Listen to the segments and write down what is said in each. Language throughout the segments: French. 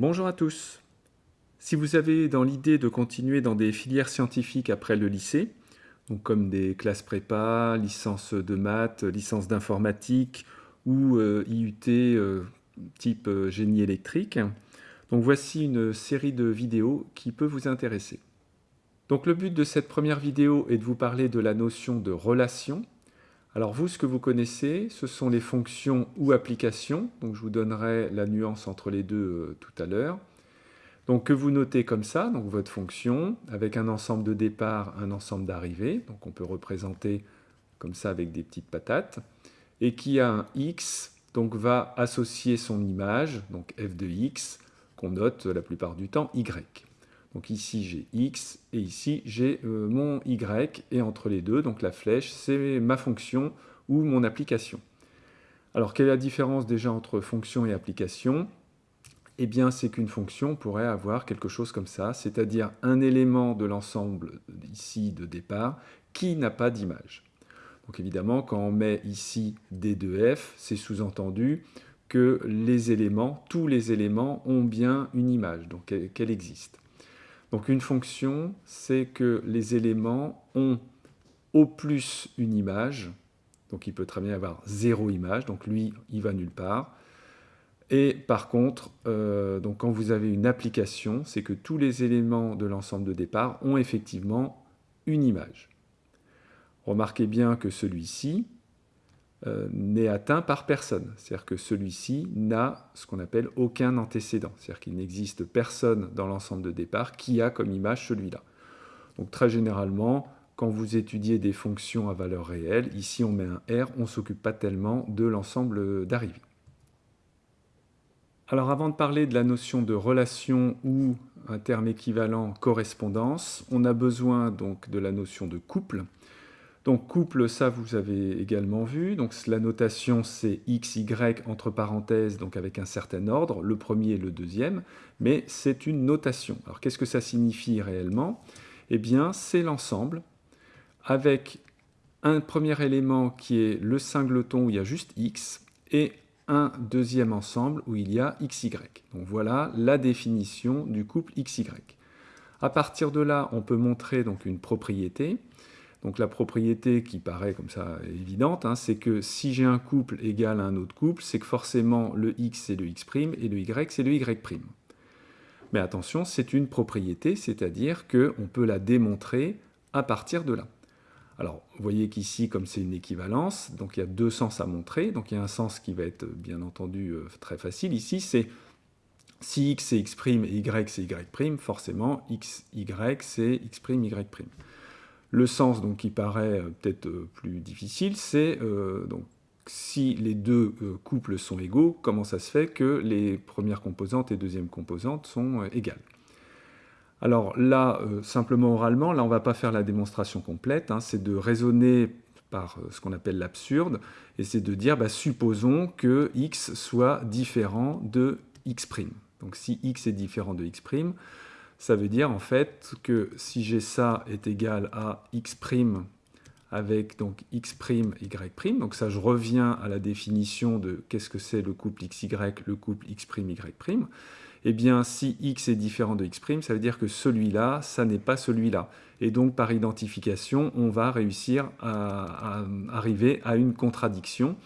Bonjour à tous. Si vous avez dans l'idée de continuer dans des filières scientifiques après le lycée, comme des classes prépa, licence de maths, licence d'informatique ou euh, IUT euh, type euh, génie électrique, donc voici une série de vidéos qui peut vous intéresser. Donc le but de cette première vidéo est de vous parler de la notion de relation alors vous, ce que vous connaissez, ce sont les fonctions ou applications. Donc je vous donnerai la nuance entre les deux euh, tout à l'heure. Donc que vous notez comme ça, donc votre fonction, avec un ensemble de départ, un ensemble d'arrivée. Donc on peut représenter comme ça avec des petites patates. Et qui a un x, donc va associer son image, donc f de x, qu'on note la plupart du temps y. Donc ici j'ai x et ici j'ai euh, mon y et entre les deux, donc la flèche, c'est ma fonction ou mon application. Alors quelle est la différence déjà entre fonction et application? Eh bien c'est qu'une fonction pourrait avoir quelque chose comme ça, c'est-à-dire un élément de l'ensemble ici de départ qui n'a pas d'image. Donc évidemment quand on met ici d de f, c'est sous-entendu que les éléments, tous les éléments ont bien une image, donc qu'elle existe? Donc une fonction, c'est que les éléments ont au plus une image, donc il peut très bien avoir zéro image, donc lui, il va nulle part. Et par contre, euh, quand vous avez une application, c'est que tous les éléments de l'ensemble de départ ont effectivement une image. Remarquez bien que celui-ci, euh, n'est atteint par personne. C'est-à-dire que celui-ci n'a ce qu'on appelle aucun antécédent. C'est-à-dire qu'il n'existe personne dans l'ensemble de départ qui a comme image celui-là. Donc très généralement, quand vous étudiez des fonctions à valeur réelle, ici on met un R, on ne s'occupe pas tellement de l'ensemble d'arrivée. Alors avant de parler de la notion de relation ou un terme équivalent correspondance, on a besoin donc de la notion de couple. Donc couple, ça vous avez également vu. Donc la notation c'est x, y entre parenthèses, donc avec un certain ordre, le premier et le deuxième, mais c'est une notation. Alors qu'est-ce que ça signifie réellement? Eh bien c'est l'ensemble avec un premier élément qui est le singleton où il y a juste x et un deuxième ensemble où il y a xy. Donc voilà la définition du couple xy. À partir de là, on peut montrer donc une propriété. Donc la propriété qui paraît comme ça évidente, hein, c'est que si j'ai un couple égal à un autre couple, c'est que forcément le x c'est le x' et le y c'est le y'. Mais attention, c'est une propriété, c'est-à-dire qu'on peut la démontrer à partir de là. Alors, vous voyez qu'ici, comme c'est une équivalence, donc il y a deux sens à montrer. Donc il y a un sens qui va être, bien entendu, euh, très facile. Ici, c'est si x c'est x' et y c'est y', forcément, x, y c'est x', y'. Le sens donc, qui paraît euh, peut-être euh, plus difficile, c'est euh, donc si les deux couples sont égaux, comment ça se fait que les premières composantes et deuxièmes composantes sont égales? Alors là, simplement oralement, là on ne va pas faire la démonstration complète, hein, c'est de raisonner par ce qu'on appelle l'absurde, et c'est de dire, bah, supposons que x soit différent de x'. Donc si x est différent de x', ça veut dire en fait que si j'ai ça est égal à x' avec donc x', y', donc ça je reviens à la définition de qu'est-ce que c'est le couple xy, le couple x', y', eh bien si x est différent de x', ça veut dire que celui-là, ça n'est pas celui-là. Et donc par identification, on va réussir à arriver à une contradiction.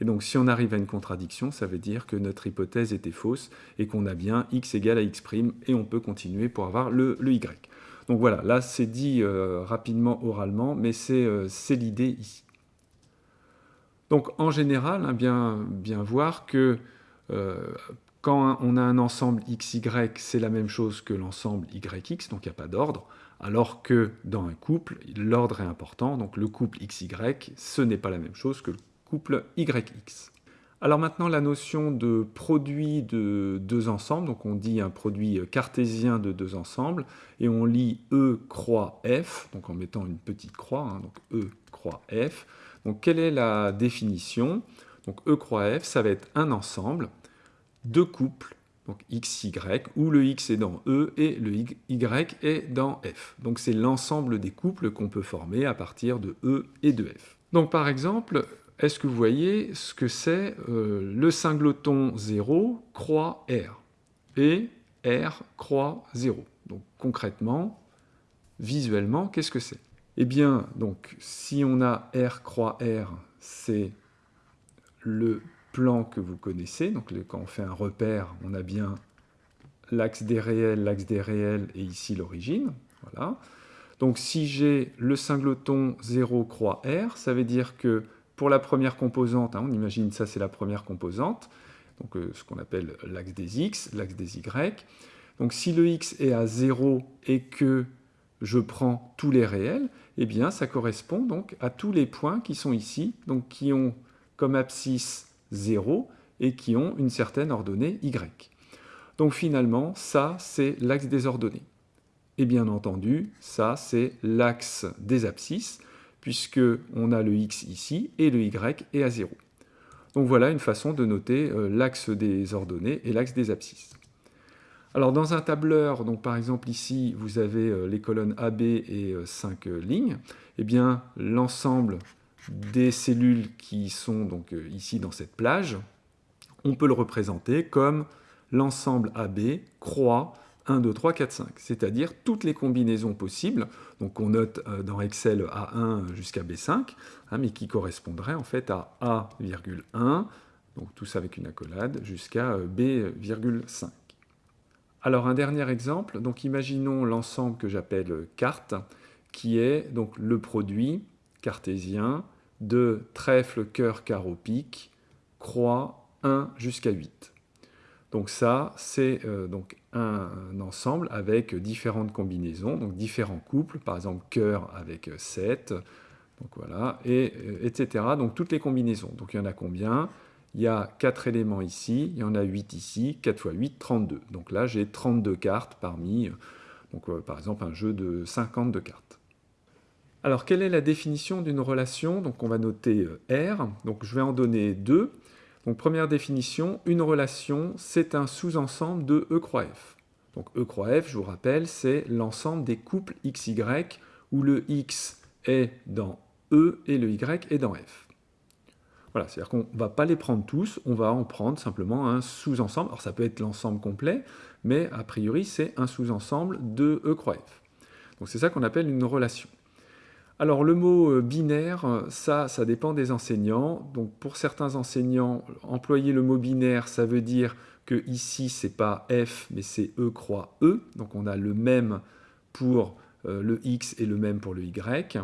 Et donc si on arrive à une contradiction, ça veut dire que notre hypothèse était fausse et qu'on a bien x égale à x' et on peut continuer pour avoir le, y. Donc voilà, là c'est dit euh, rapidement oralement, mais c'est euh, l'idée ici. Donc en général, hein, bien, bien voir que euh, quand on a un ensemble xy, c'est la même chose que l'ensemble yx, donc il n'y a pas d'ordre, alors que dans un couple, l'ordre est important, donc le couple xy, ce n'est pas la même chose que le couple YX. Alors maintenant, la notion de produit de deux ensembles, donc on dit un produit cartésien de deux ensembles, et on lit E croix F, donc en mettant une petite croix, hein, donc E croix F. Donc quelle est la définition? Donc E croix F, ça va être un ensemble de couples, donc XY, où le X est dans E et le Y est dans F. Donc c'est l'ensemble des couples qu'on peut former à partir de E et de F. Donc par exemple, est-ce que vous voyez ce que c'est euh, le singleton 0 croix R Et R croix 0. Donc concrètement, visuellement, qu'est-ce que c'est? Eh bien, donc, si on a R croix R, c'est le plan que vous connaissez. Donc quand on fait un repère, on a bien l'axe des réels, l'axe des réels et ici l'origine. Voilà. Donc si j'ai le singleton 0 croix R, ça veut dire que pour la première composante, hein, on imagine ça c'est la première composante, donc euh, ce qu'on appelle l'axe des x, l'axe des y. Donc si le x est à 0 et que je prends tous les réels, eh bien ça correspond donc à tous les points qui sont ici, donc qui ont comme abscisse 0 et qui ont une certaine ordonnée y. Donc finalement, ça c'est l'axe des ordonnées. Et bien entendu, ça c'est l'axe des abscisses, puisque on a le x ici et le y est à 0. Donc voilà une façon de noter euh, l'axe des ordonnées et l'axe des abscisses. Alors dans un tableur, donc par exemple ici, vous avez euh, les colonnes AB et 5 euh, lignes, eh bien l'ensemble des cellules qui sont donc ici dans cette plage, on peut le représenter comme l'ensemble AB croît 1, 2, 3, 4, 5, c'est-à-dire toutes les combinaisons possibles, donc on note euh, dans Excel A1 jusqu'à B5, hein, mais qui correspondraient en fait à A,1, donc tout ça avec une accolade, jusqu'à euh, B,5. Alors un dernier exemple, donc imaginons l'ensemble que j'appelle carte, qui est donc le produit cartésien de trèfle, cœur, carreau, pique, croix 1 jusqu'à 8. Donc ça, c'est euh, donc un, ensemble avec différentes combinaisons, donc différents couples, par exemple cœur avec 7, donc voilà, et, euh, etc. Donc toutes les combinaisons. Donc il y en a combien? Il y a 4 éléments ici, il y en a 8 ici, 4 x 8, 32. Donc là, j'ai 32 cartes parmi, euh, par exemple, un jeu de 52 cartes. Alors, quelle est la définition d'une relation? Donc, on va noter R. Donc, je vais en donner deux. Donc première définition, une relation, c'est un sous-ensemble de E croix F. Donc E croix F, je vous rappelle, c'est l'ensemble des couples XY où le X est dans E et le Y est dans F. Voilà, c'est-à-dire qu'on ne va pas les prendre tous, on va en prendre simplement un sous-ensemble. Alors ça peut être l'ensemble complet, mais a priori c'est un sous-ensemble de E croix F. Donc c'est ça qu'on appelle une relation. Alors le mot euh, binaire, euh, ça, ça dépend des enseignants. Donc pour certains enseignants, employer le mot binaire, ça veut dire que ici c'est pas f, mais c'est e croix e. Donc on a le même pour euh, le x et le même pour le y.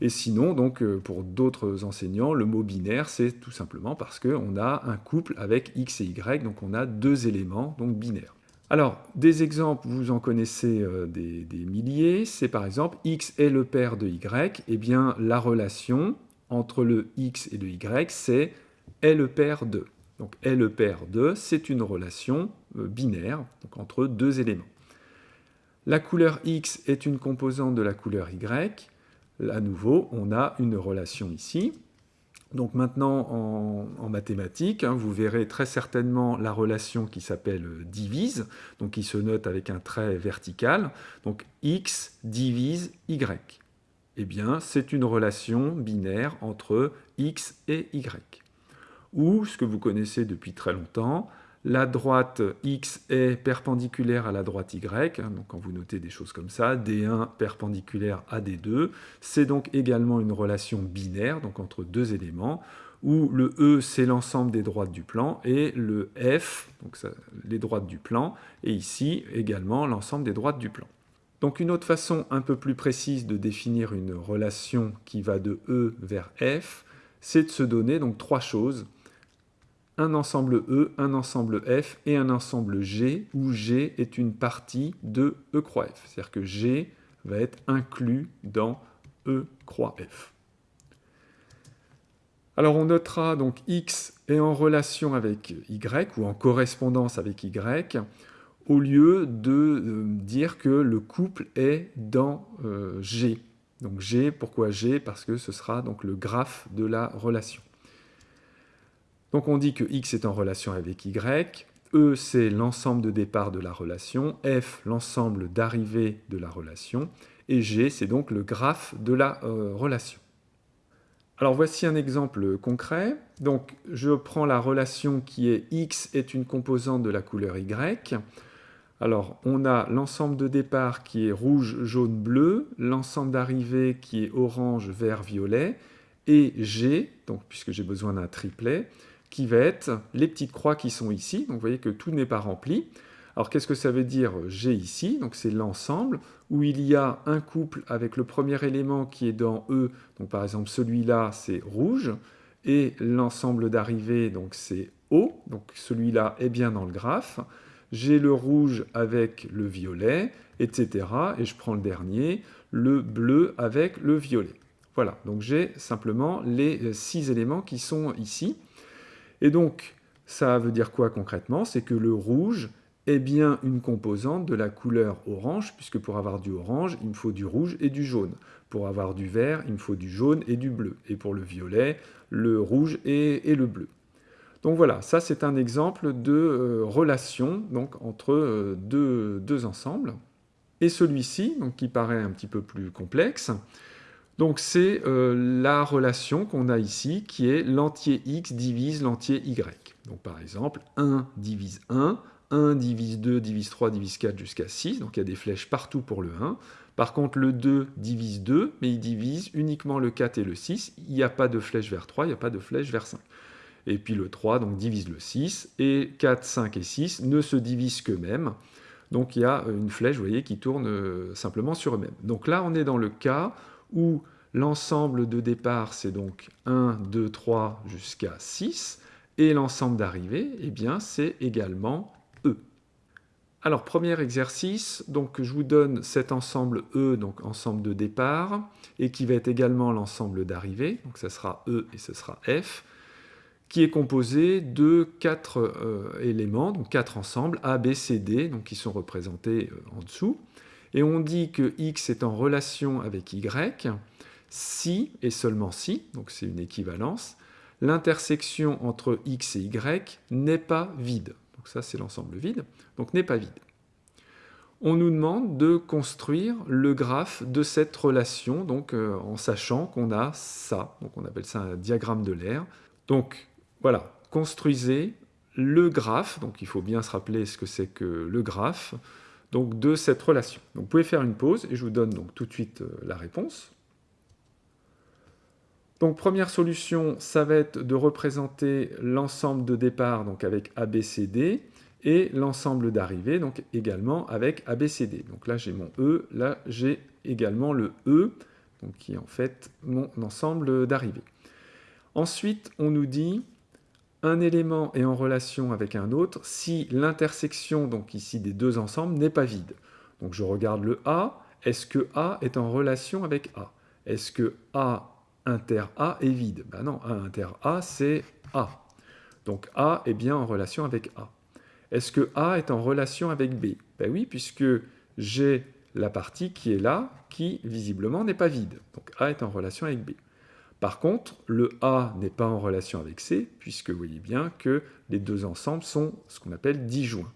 Et sinon, donc pour d'autres enseignants, le mot binaire, c'est tout simplement parce qu'on a un couple avec x et y, donc on a deux éléments, donc binaires. Alors, des exemples, vous en connaissez euh, des, milliers. C'est par exemple x est le père de y. Eh bien, la relation entre le x et le y, c'est est le père de. Donc, est le père de, c'est une relation euh, binaire, donc entre deux éléments. La couleur x est une composante de la couleur y. À nouveau, on a une relation ici. Donc maintenant, en, mathématiques, hein, vous verrez très certainement la relation qui s'appelle euh, divise, donc qui se note avec un trait vertical. Donc x divise y. Eh bien, c'est une relation binaire entre x et y. Ou, ce que vous connaissez depuis très longtemps, la droite x est perpendiculaire à la droite y, hein, donc quand vous notez des choses comme ça, D1 perpendiculaire à D2, c'est donc également une relation binaire, donc entre deux éléments, où le E c'est l'ensemble des droites du plan, et le F, donc les droites du plan, et ici également l'ensemble des droites du plan. Donc une autre façon un peu plus précise de définir une relation qui va de E vers F, c'est de se donner donc trois choses un ensemble E, un ensemble F et un ensemble G, où G est une partie de E croix F. C'est-à-dire que G va être inclus dans E croix F. Alors on notera donc X est en relation avec Y, ou en correspondance avec Y, au lieu de euh, dire que le couple est dans euh, G. Donc G, pourquoi G? Parce que ce sera donc le graphe de la relation. Donc on dit que x est en relation avec y, E c'est l'ensemble de départ de la relation, F l'ensemble d'arrivée de la relation, et G c'est donc le graphe de la euh, relation. Alors voici un exemple concret. Donc je prends la relation qui est x est une composante de la couleur y. Alors, on a l'ensemble de départ qui est rouge, jaune, bleu, l'ensemble d'arrivée qui est orange, vert, violet, et G, donc puisque j'ai besoin d'un triplet, va être les petites croix qui sont ici. Donc vous voyez que tout n'est pas rempli. Alors qu'est-ce que ça veut dire G ici? Donc c'est l'ensemble où il y a un couple avec le premier élément qui est dans E. Donc par exemple celui-là c'est rouge et l'ensemble d'arrivée donc c'est O. Donc celui-là est bien dans le graphe j'ai le rouge avec le violet, etc. Et je prends le dernier, le bleu avec le violet. Voilà, donc j'ai simplement les six éléments qui sont ici. Et donc, ça veut dire quoi concrètement? C'est que le rouge est bien une composante de la couleur orange, puisque pour avoir du orange, il me faut du rouge et du jaune. Pour avoir du vert, il me faut du jaune et du bleu. Et pour le violet, le rouge et, le bleu. Donc voilà, ça c'est un exemple de euh, relation donc, entre euh, deux, ensembles. Et celui-ci, qui paraît un petit peu plus complexe, donc c'est euh, la relation qu'on a ici qui est l'entier x divise l'entier y. Donc par exemple, 1 divise 1, 1 divise 2, divise 3, divise 4 jusqu'à 6, donc il y a des flèches partout pour le 1. Par contre, le 2 divise 2, mais il divise uniquement le 4 et le 6. Il n'y a pas de flèche vers 3, il n'y a pas de flèche vers 5 et puis le 3 donc divise le 6, et 4, 5 et 6 ne se divisent qu'eux-mêmes. Donc il y a une flèche, vous voyez, qui tourne euh, simplement sur eux-mêmes. Donc là, on est dans le cas où l'ensemble de départ, c'est donc 1, 2, 3 jusqu'à 6, et l'ensemble d'arrivée, eh bien, c'est également E. Alors, premier exercice, donc je vous donne cet ensemble E, donc ensemble de départ, et qui va être également l'ensemble d'arrivée, donc ça sera E et ce sera F qui est composé de quatre euh, éléments, donc quatre ensembles, A, B, C, D, qui sont représentés euh, en dessous. Et on dit que X est en relation avec Y, si et seulement si, donc c'est une équivalence, l'intersection entre X et Y n'est pas vide. Donc ça c'est l'ensemble vide, donc n'est pas vide. On nous demande de construire le graphe de cette relation, donc euh, en sachant qu'on a ça, donc on appelle ça un diagramme de l'air. Donc voilà, construisez le graphe, donc il faut bien se rappeler ce que c'est que le graphe, donc de cette relation. Donc vous pouvez faire une pause et je vous donne donc tout de suite euh, la réponse. Donc première solution, ça va être de représenter l'ensemble de départ donc avec ABCD et l'ensemble d'arrivée donc également avec ABCD. Donc là j'ai mon E, là j'ai également le E, qui est en fait mon ensemble d'arrivée. Ensuite, on nous dit un élément est en relation avec un autre si l'intersection, donc ici des deux ensembles, n'est pas vide. Donc je regarde le A, est-ce que A est en relation avec A? Est-ce que A inter A est vide? Ben non, A inter A c'est A. Donc A est bien en relation avec A. Est-ce que A est en relation avec B? Ben oui, puisque j'ai la partie qui est là, qui visiblement n'est pas vide. Donc A est en relation avec B. Par contre, le A n'est pas en relation avec C, puisque vous voyez bien que les deux ensembles sont ce qu'on appelle disjoints.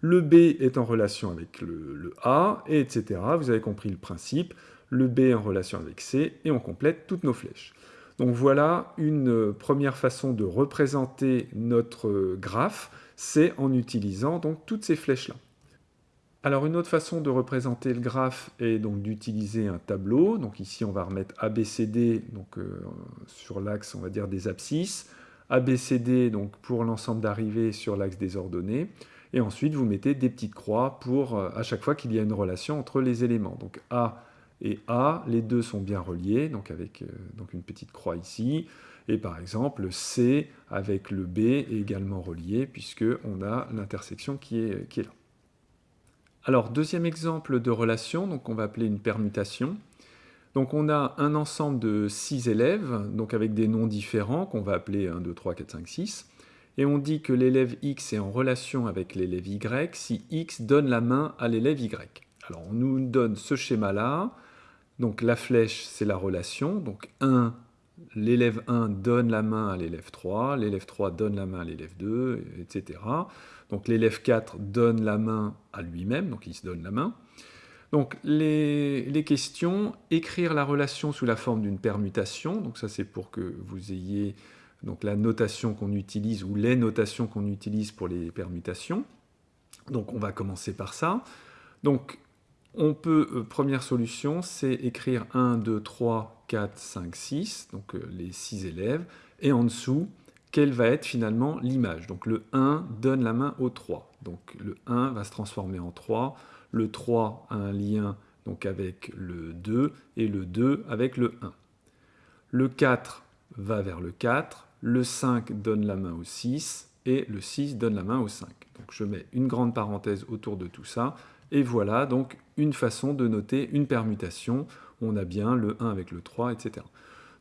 Le B est en relation avec le, A, et etc. Vous avez compris le principe. Le B est en relation avec C, et on complète toutes nos flèches. Donc voilà une première façon de représenter notre graphe, c'est en utilisant donc toutes ces flèches-là. Alors une autre façon de représenter le graphe est donc d'utiliser un tableau. Donc ici on va remettre ABCD donc, euh, sur l'axe on va dire des abscisses, ABCD donc pour l'ensemble d'arrivées sur l'axe des ordonnées, et ensuite vous mettez des petites croix pour euh, à chaque fois qu'il y a une relation entre les éléments. Donc A et A, les deux sont bien reliés, donc avec euh, une petite croix ici, et par exemple C avec le B est également relié puisque on a l'intersection qui est, qui est là. Alors, deuxième exemple de relation, donc on va appeler une permutation. Donc on a un ensemble de six élèves, donc avec des noms différents, qu'on va appeler 1, 2, 3, 4, 5, 6. Et on dit que l'élève X est en relation avec l'élève Y si X donne la main à l'élève Y. Alors on nous donne ce schéma-là. Donc la flèche, c'est la relation. Donc 1, l'élève 1 donne la main à l'élève 3, l'élève 3 donne la main à l'élève 2, etc. Donc l'élève 4 donne la main à lui-même, donc il se donne la main. Donc les, questions, écrire la relation sous la forme d'une permutation, donc ça c'est pour que vous ayez donc la notation qu'on utilise ou les notations qu'on utilise pour les permutations. Donc on va commencer par ça. Donc on peut, euh, première solution, c'est écrire 1, 2, 3, 4, 5, 6, donc euh, les 6 élèves, et en dessous, quelle va être finalement l'image. Donc le 1 donne la main au 3. Donc le 1 va se transformer en 3, le 3 a un lien donc avec le 2, et le 2 avec le 1. Le 4 va vers le 4, le 5 donne la main au 6, et le 6 donne la main au 5. Donc je mets une grande parenthèse autour de tout ça, et voilà donc une façon de noter une permutation. On a bien le 1 avec le 3, etc.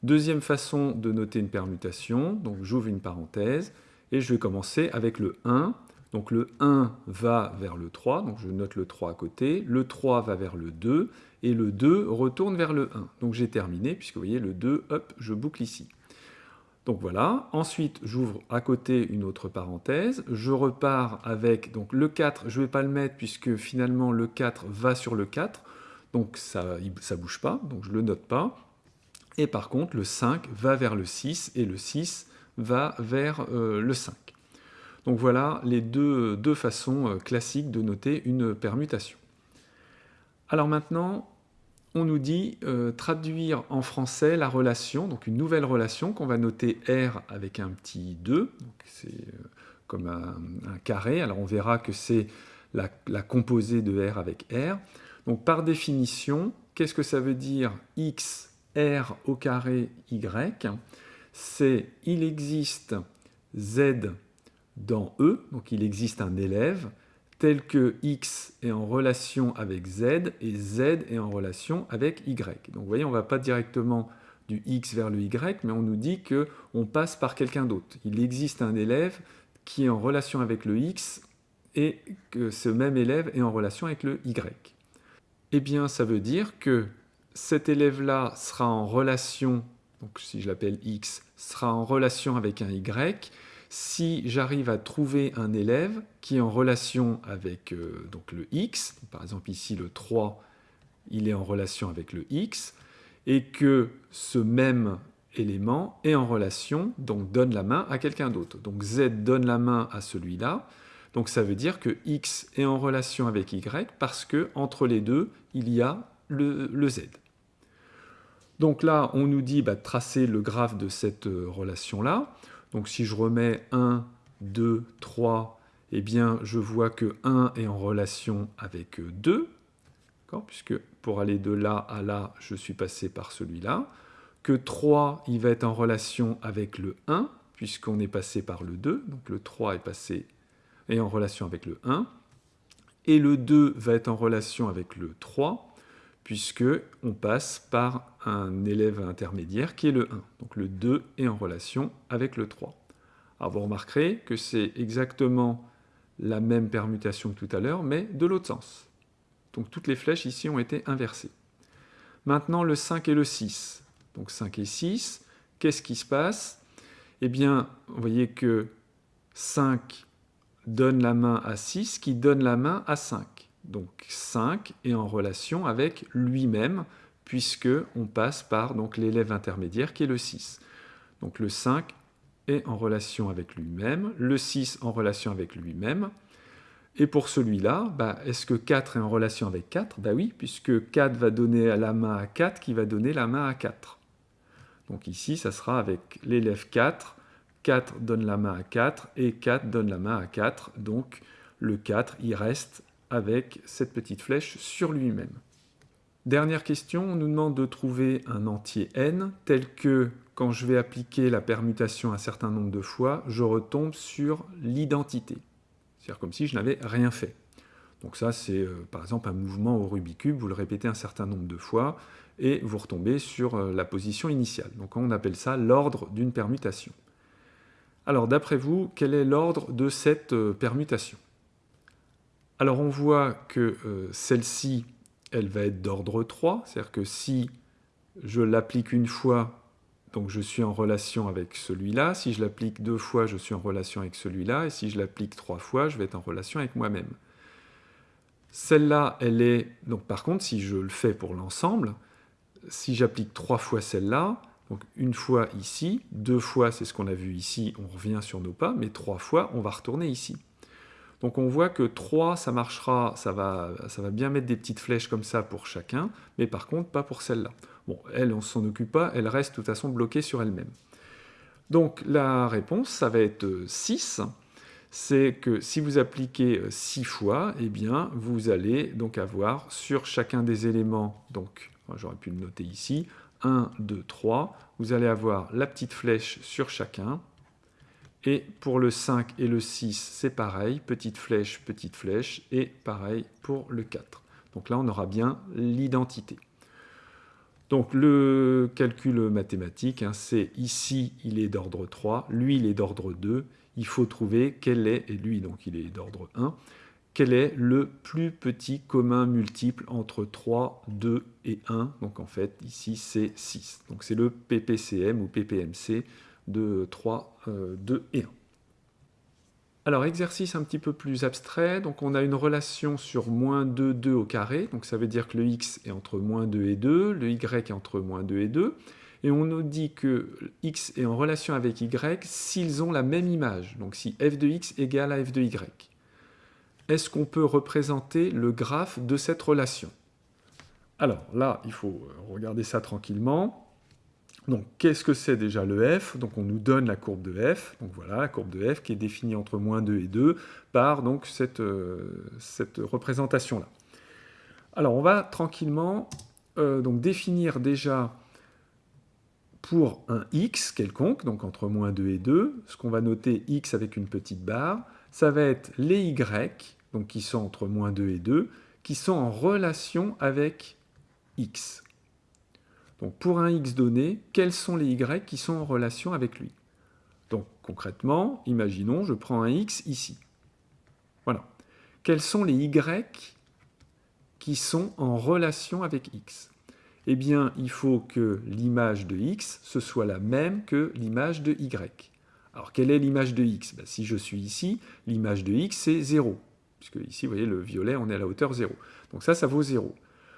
Deuxième façon de noter une permutation, donc j'ouvre une parenthèse, et je vais commencer avec le 1. Donc le 1 va vers le 3, donc je note le 3 à côté, le 3 va vers le 2, et le 2 retourne vers le 1. Donc j'ai terminé, puisque vous voyez le 2, hop, je boucle ici. Donc voilà, ensuite j'ouvre à côté une autre parenthèse, je repars avec donc le 4, je ne vais pas le mettre puisque finalement le 4 va sur le 4, donc ça ne bouge pas, donc je ne le note pas. Et par contre le 5 va vers le 6 et le 6 va vers euh, le 5. Donc voilà les deux, deux façons euh, classiques de noter une permutation. Alors maintenant, on nous dit euh, traduire en français la relation, donc une nouvelle relation qu'on va noter R avec un petit 2, c'est comme un, carré, alors on verra que c'est la, composée de R avec R. Donc par définition, qu'est-ce que ça veut dire X, R au carré Y C'est il existe Z dans E, donc il existe un élève, tel que x est en relation avec z et z est en relation avec y. Donc vous voyez, on ne va pas directement du x vers le y, mais on nous dit qu'on passe par quelqu'un d'autre. Il existe un élève qui est en relation avec le x et que ce même élève est en relation avec le y. Eh bien, ça veut dire que cet élève-là sera en relation, donc si je l'appelle x, sera en relation avec un y, si j'arrive à trouver un élève qui est en relation avec euh, donc le x, par exemple ici le 3, il est en relation avec le x, et que ce même élément est en relation, donc donne la main à quelqu'un d'autre. Donc z donne la main à celui-là, donc ça veut dire que x est en relation avec y parce que entre les deux, il y a le, z. Donc là, on nous dit bah, de tracer le graphe de cette euh, relation-là. Donc si je remets 1, 2, 3, eh bien je vois que 1 est en relation avec 2, puisque pour aller de là à là, je suis passé par celui-là, que 3, il va être en relation avec le 1, puisqu'on est passé par le 2, donc le 3 est passé est en relation avec le 1, et le 2 va être en relation avec le 3, puisque on passe par un élève intermédiaire qui est le 1. Donc le 2 est en relation avec le 3. Alors vous remarquerez que c'est exactement la même permutation que tout à l'heure, mais de l'autre sens. Donc toutes les flèches ici ont été inversées. Maintenant le 5 et le 6. Donc 5 et 6, qu'est-ce qui se passe? Eh bien, vous voyez que 5 donne la main à 6, qui donne la main à 5. Donc 5 est en relation avec lui-même, puisque on passe par l'élève intermédiaire qui est le 6. Donc le 5 est en relation avec lui-même, le 6 en relation avec lui-même. Et pour celui-là, bah, est-ce que 4 est en relation avec 4 Bah oui, puisque 4 va donner la main à 4 qui va donner la main à 4. Donc ici, ça sera avec l'élève 4, 4 donne la main à 4 et 4 donne la main à 4. Donc le 4, il reste avec cette petite flèche sur lui-même. Dernière question, on nous demande de trouver un entier n tel que quand je vais appliquer la permutation un certain nombre de fois, je retombe sur l'identité. C'est-à-dire comme si je n'avais rien fait. Donc ça, c'est euh, par exemple un mouvement au Rubik's Cube, vous le répétez un certain nombre de fois, et vous retombez sur euh, la position initiale. Donc on appelle ça l'ordre d'une permutation. Alors d'après vous, quel est l'ordre de cette euh, permutation? Alors on voit que euh, celle-ci, elle va être d'ordre 3, c'est-à-dire que si je l'applique une fois, donc je suis en relation avec celui-là, si je l'applique deux fois, je suis en relation avec celui-là, et si je l'applique trois fois, je vais être en relation avec moi-même. Celle-là, elle est... Donc par contre, si je le fais pour l'ensemble, si j'applique trois fois celle-là, donc une fois ici, deux fois, c'est ce qu'on a vu ici, on revient sur nos pas, mais trois fois, on va retourner ici. Donc on voit que 3, ça marchera, ça va, ça va bien mettre des petites flèches comme ça pour chacun, mais par contre pas pour celle-là. Bon, elle, on ne s'en occupe pas, elle reste de toute façon bloquée sur elle-même. Donc la réponse, ça va être 6. C'est que si vous appliquez 6 fois, eh bien, vous allez donc avoir sur chacun des éléments, donc j'aurais pu le noter ici, 1, 2, 3, vous allez avoir la petite flèche sur chacun, et pour le 5 et le 6, c'est pareil, petite flèche, petite flèche, et pareil pour le 4. Donc là, on aura bien l'identité. Donc le calcul mathématique, hein, c'est ici, il est d'ordre 3, lui, il est d'ordre 2. Il faut trouver quel est, et lui, donc il est d'ordre 1, quel est le plus petit commun multiple entre 3, 2 et 1. Donc en fait, ici, c'est 6. Donc c'est le PPCM ou PPMC de 3, 2 euh, et 1. Alors, exercice un petit peu plus abstrait. Donc, on a une relation sur moins 2, 2 au carré. Donc, ça veut dire que le x est entre moins 2 et 2, le y est entre moins 2 et 2. Et on nous dit que x est en relation avec y s'ils ont la même image. Donc, si f de x égale à f de y. Est-ce qu'on peut représenter le graphe de cette relation? Alors, là, il faut regarder ça tranquillement. Donc, qu'est-ce que c'est déjà le f? Donc, on nous donne la courbe de f. Donc, voilà, la courbe de f qui est définie entre moins 2 et 2 par donc, cette, euh, cette représentation-là. Alors, on va tranquillement euh, donc, définir déjà pour un x quelconque, donc entre moins 2 et 2, ce qu'on va noter x avec une petite barre, ça va être les y, donc qui sont entre moins 2 et 2, qui sont en relation avec x. Donc pour un x donné, quels sont les y qui sont en relation avec lui? Donc concrètement, imaginons, je prends un x ici. Voilà. Quels sont les y qui sont en relation avec x? Eh bien, il faut que l'image de x, ce soit la même que l'image de y. Alors, quelle est l'image de x? Ben, Si je suis ici, l'image de x, c'est 0. Puisque ici, vous voyez, le violet, on est à la hauteur 0. Donc ça, ça vaut 0.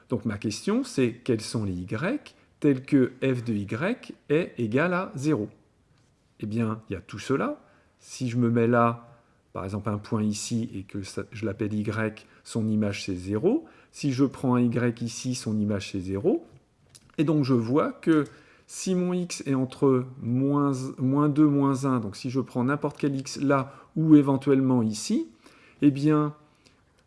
Donc ma question, c'est quels sont les y tel que f de y est égal à 0. Eh bien, il y a tout cela. Si je me mets là, par exemple un point ici, et que je l'appelle y, son image c'est 0. Si je prends un y ici, son image c'est 0. Et donc je vois que si mon x est entre moins, 2, moins 1, donc si je prends n'importe quel x là, ou éventuellement ici, eh bien,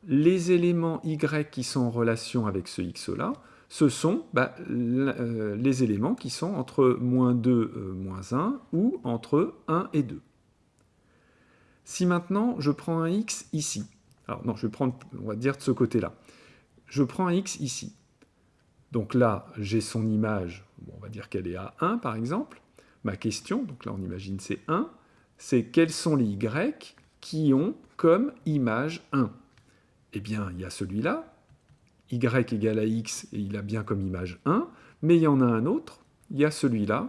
les éléments y qui sont en relation avec ce x là, ce sont bah, euh, les éléments qui sont entre moins 2, euh, moins 1 ou entre 1 et 2. Si maintenant je prends un x ici, alors non, je vais prendre, on va dire de ce côté-là, je prends un x ici. Donc là, j'ai son image, on va dire qu'elle est à 1 par exemple. Ma question, donc là on imagine c'est 1, c'est quels sont les y qui ont comme image 1 Eh bien, il y a celui-là, y égale à x, et il a bien comme image 1, mais il y en a un autre, il y a celui-là,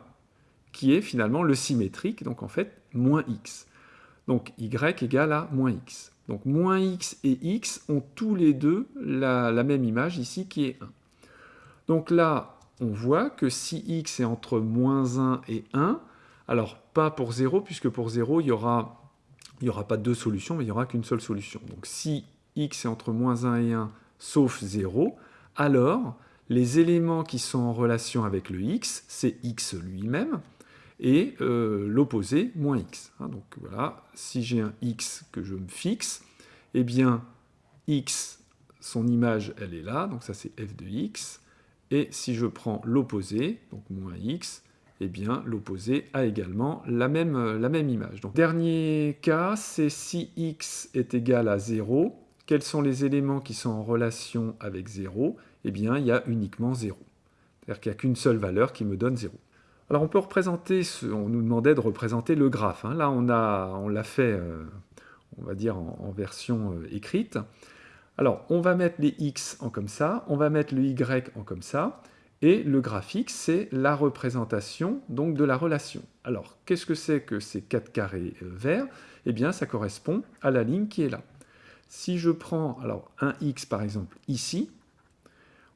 qui est finalement le symétrique, donc en fait, moins x. Donc y égale à moins x. Donc moins x et x ont tous les deux la, même image ici, qui est 1. Donc là, on voit que si x est entre moins 1 et 1, alors pas pour 0, puisque pour 0, il n'y aura, il aura pas deux solutions, mais il n'y aura qu'une seule solution. Donc si x est entre moins 1 et 1, sauf 0, alors les éléments qui sont en relation avec le x, c'est x lui-même, et euh, l'opposé, moins x. Hein. donc voilà, si j'ai un x que je me fixe, eh bien x, son image, elle est là, donc ça c'est f de x, et si je prends l'opposé, donc moins x, eh bien l'opposé a également la même, la même image. Donc dernier cas, c'est si x est égal à 0, quels sont les éléments qui sont en relation avec 0 Eh bien, il y a uniquement 0. C'est-à-dire qu'il n'y a qu'une seule valeur qui me donne 0. Alors on peut représenter, ce, on nous demandait de représenter le graphe. Hein. Là on l'a on fait, euh, on va dire, en, version euh, écrite. Alors on va mettre les x en comme ça, on va mettre le y en comme ça, et le graphique c'est la représentation donc de la relation. Alors qu'est-ce que c'est que ces quatre carrés euh, verts? Eh bien ça correspond à la ligne qui est là. Si je prends alors un x par exemple ici,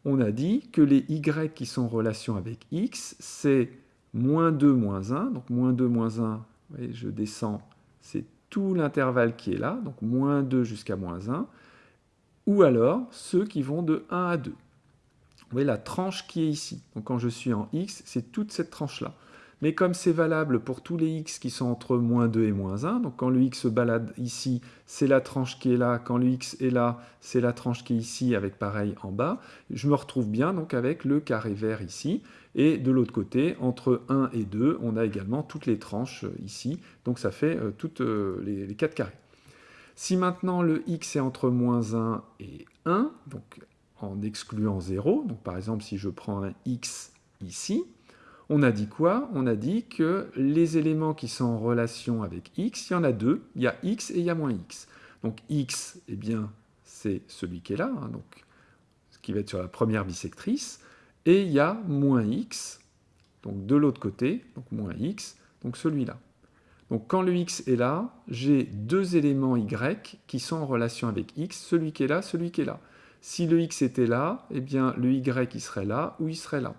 on a dit que les y qui sont en relation avec x, c'est moins 2, moins 1. Donc moins 2, moins 1, voyez, je descends, c'est tout l'intervalle qui est là, donc moins 2 jusqu'à moins 1, ou alors ceux qui vont de 1 à 2. Vous voyez la tranche qui est ici. Donc quand je suis en x, c'est toute cette tranche-là. Mais comme c'est valable pour tous les x qui sont entre moins 2 et moins 1, donc quand le x se balade ici, c'est la tranche qui est là, quand le x est là, c'est la tranche qui est ici, avec pareil en bas, je me retrouve bien donc avec le carré vert ici, et de l'autre côté, entre 1 et 2, on a également toutes les tranches euh, ici, donc ça fait euh, toutes euh, les, les 4 carrés. Si maintenant le x est entre moins 1 et 1, donc en excluant 0, donc par exemple si je prends un x ici, on a dit quoi? On a dit que les éléments qui sont en relation avec x, il y en a deux. Il y a x et il y a moins x. Donc x, eh bien, c'est celui qui est là, hein, donc, ce qui va être sur la première bisectrice. Et il y a moins x, donc de l'autre côté, donc moins x, donc celui-là. Donc quand le x est là, j'ai deux éléments y qui sont en relation avec x, celui qui est là, celui qui est là. Si le x était là, eh bien le y serait là ou il serait là.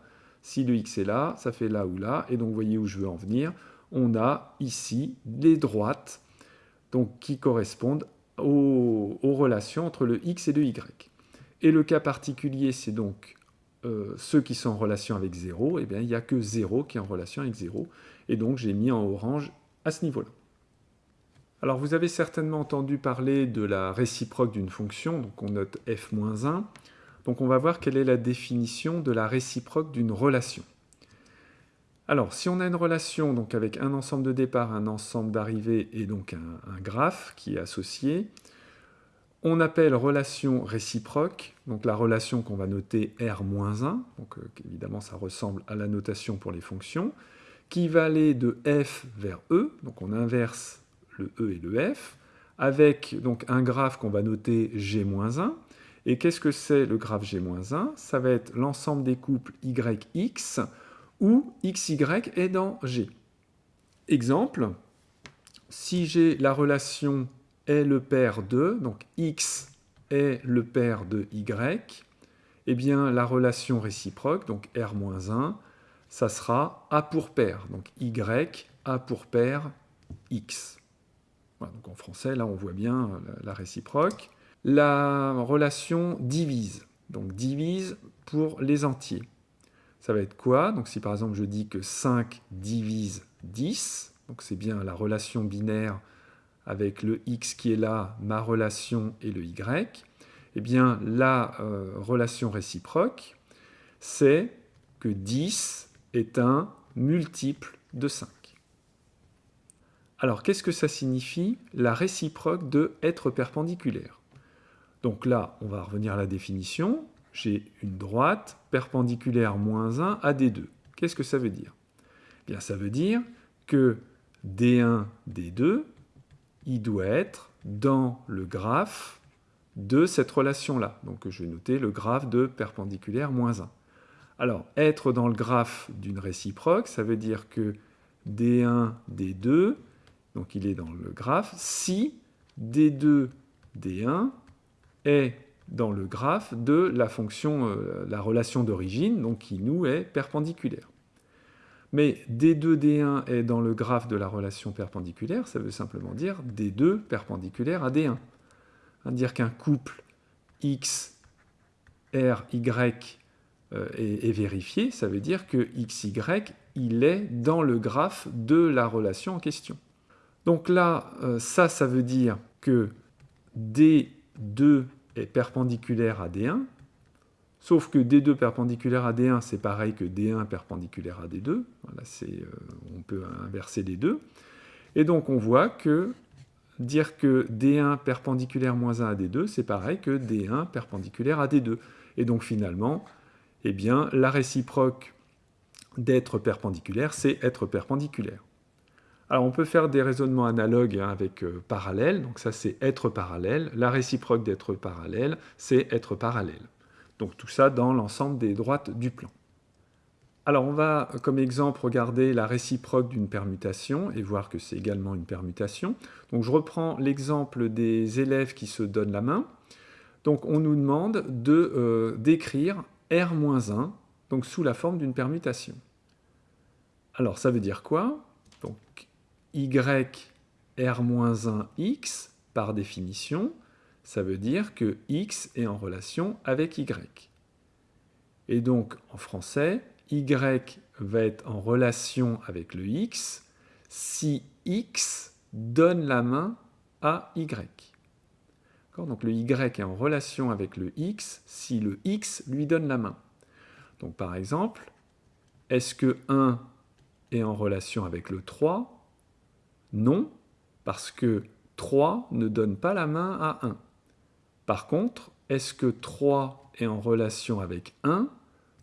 Si le x est là, ça fait là ou là. Et donc, vous voyez où je veux en venir. On a ici les droites donc, qui correspondent aux, relations entre le x et le y. Et le cas particulier, c'est donc euh, ceux qui sont en relation avec 0. Eh bien, il n'y a que 0 qui est en relation avec 0. Et donc, j'ai mis en orange à ce niveau-là. Alors, vous avez certainement entendu parler de la réciproque d'une fonction. Donc, on note f-1. Donc on va voir quelle est la définition de la réciproque d'une relation. Alors, si on a une relation donc avec un ensemble de départ, un ensemble d'arrivée et donc un, graphe qui est associé, on appelle relation réciproque, donc la relation qu'on va noter R-1, donc euh, évidemment ça ressemble à la notation pour les fonctions, qui va aller de f vers e, donc on inverse le e et le f, avec donc un graphe qu'on va noter G-1, et qu'est-ce que c'est le graphe G-1 Ça va être l'ensemble des couples YX où XY est dans G. Exemple, si j'ai la relation est le paire de, donc X est le paire de Y, eh bien la relation réciproque, donc R-1, ça sera A pour paire, donc Y, A pour paire, X. donc en français, là on voit bien la réciproque la relation divise. Donc divise pour les entiers. Ça va être quoi? Donc si par exemple je dis que 5 divise 10, donc c'est bien la relation binaire avec le x qui est là, ma relation et le y, eh bien la euh, relation réciproque, c'est que 10 est un multiple de 5. Alors qu'est-ce que ça signifie? La réciproque de être perpendiculaire. Donc là, on va revenir à la définition. J'ai une droite perpendiculaire moins 1 à D2. Qu'est-ce que ça veut dire? Eh Bien, ça veut dire que D1, D2, il doit être dans le graphe de cette relation-là. Donc je vais noter le graphe de perpendiculaire moins 1. Alors, être dans le graphe d'une réciproque, ça veut dire que D1, D2, donc il est dans le graphe, si D2, D1 est dans le graphe de la fonction, euh, la relation d'origine, donc qui nous est perpendiculaire. Mais D2, D1 est dans le graphe de la relation perpendiculaire, ça veut simplement dire D2 perpendiculaire à D1. Hein, dire qu'un couple X, R, Y euh, est, vérifié, ça veut dire que XY, il est dans le graphe de la relation en question. Donc là, euh, ça, ça veut dire que D2 est perpendiculaire à D1, sauf que D2 perpendiculaire à D1, c'est pareil que D1 perpendiculaire à D2. Voilà, euh, on peut inverser les deux. Et donc on voit que dire que D1 perpendiculaire moins 1 à D2, c'est pareil que D1 perpendiculaire à D2. Et donc finalement, eh bien, la réciproque d'être perpendiculaire, c'est être perpendiculaire. Alors on peut faire des raisonnements analogues hein, avec euh, parallèle, donc ça c'est être parallèle. La réciproque d'être parallèle, c'est être parallèle. Donc tout ça dans l'ensemble des droites du plan. Alors on va comme exemple regarder la réciproque d'une permutation et voir que c'est également une permutation. Donc je reprends l'exemple des élèves qui se donnent la main. Donc on nous demande de euh, d'écrire R-1 donc sous la forme d'une permutation. Alors ça veut dire quoi? Donc y R-1x, par définition, ça veut dire que x est en relation avec y. Et donc, en français, y va être en relation avec le x si x donne la main à y. Donc le y est en relation avec le x si le x lui donne la main. Donc par exemple, est-ce que 1 est en relation avec le 3 Non, parce que 3 ne donne pas la main à 1. Par contre, est-ce que 3 est en relation avec 1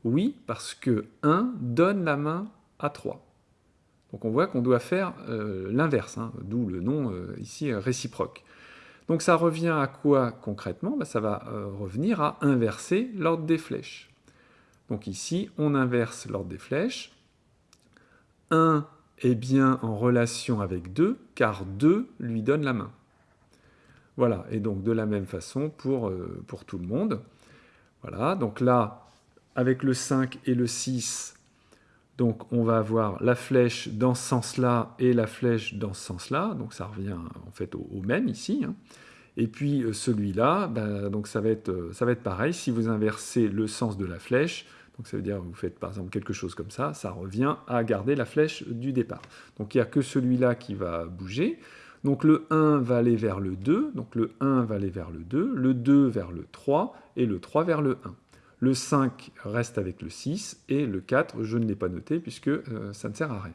Oui, parce que 1 donne la main à 3. Donc on voit qu'on doit faire euh, l'inverse, hein, d'où le nom euh, ici réciproque. Donc ça revient à quoi concrètement? Bah, Ça va euh, revenir à inverser l'ordre des flèches. Donc ici, on inverse l'ordre des flèches. 1 est bien en relation avec 2, car 2 lui donne la main. Voilà, et donc de la même façon pour, euh, pour tout le monde. Voilà, donc là, avec le 5 et le 6, donc on va avoir la flèche dans ce sens-là et la flèche dans ce sens-là, donc ça revient en fait au, même ici. Hein. Et puis euh, celui-là, ben, donc ça euh, ça va être pareil, si vous inversez le sens de la flèche, donc ça veut dire que vous faites par exemple quelque chose comme ça, ça revient à garder la flèche du départ. Donc il n'y a que celui-là qui va bouger. Donc le 1 va aller vers le 2, donc le 1 va aller vers le 2, le 2 vers le 3 et le 3 vers le 1. Le 5 reste avec le 6 et le 4, je ne l'ai pas noté puisque euh, ça ne sert à rien.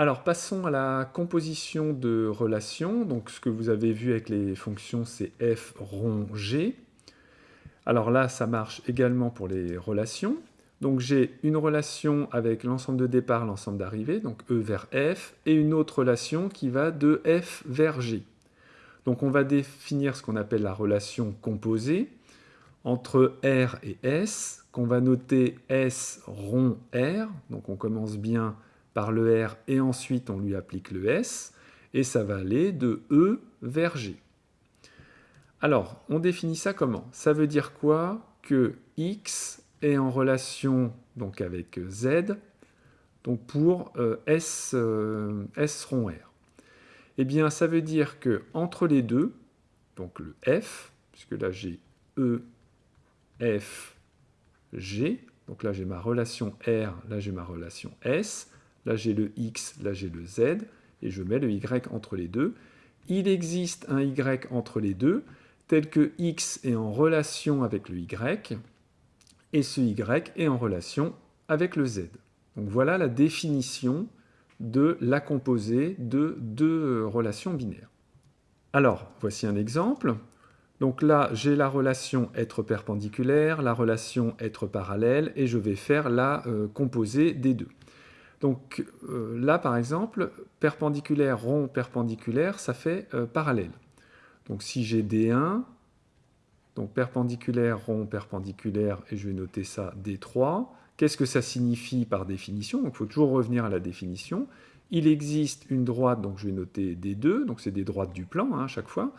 Alors passons à la composition de relations. Donc ce que vous avez vu avec les fonctions, c'est f rond g. Alors là, ça marche également pour les relations. Donc j'ai une relation avec l'ensemble de départ, l'ensemble d'arrivée, donc E vers F, et une autre relation qui va de F vers G. Donc on va définir ce qu'on appelle la relation composée entre R et S, qu'on va noter S rond R, donc on commence bien par le R et ensuite on lui applique le S, et ça va aller de E vers G. Alors, on définit ça comment? Ça veut dire quoi? Que X est en relation donc avec Z donc pour euh, S, euh, S rond R. Eh bien, ça veut dire que entre les deux, donc le F, puisque là j'ai E, F, G, donc là j'ai ma relation R, là j'ai ma relation S, là j'ai le X, là j'ai le Z, et je mets le Y entre les deux. Il existe un Y entre les deux, tel que X est en relation avec le Y, et ce y est en relation avec le z. Donc voilà la définition de la composée de deux relations binaires. Alors, voici un exemple. Donc là, j'ai la relation être perpendiculaire, la relation être parallèle, et je vais faire la euh, composée des deux. Donc euh, là, par exemple, perpendiculaire, rond, perpendiculaire, ça fait euh, parallèle. Donc si j'ai D1, donc perpendiculaire, rond, perpendiculaire, et je vais noter ça D3. Qu'est-ce que ça signifie par définition? Donc il faut toujours revenir à la définition. Il existe une droite, donc je vais noter D2, donc c'est des droites du plan hein, à chaque fois.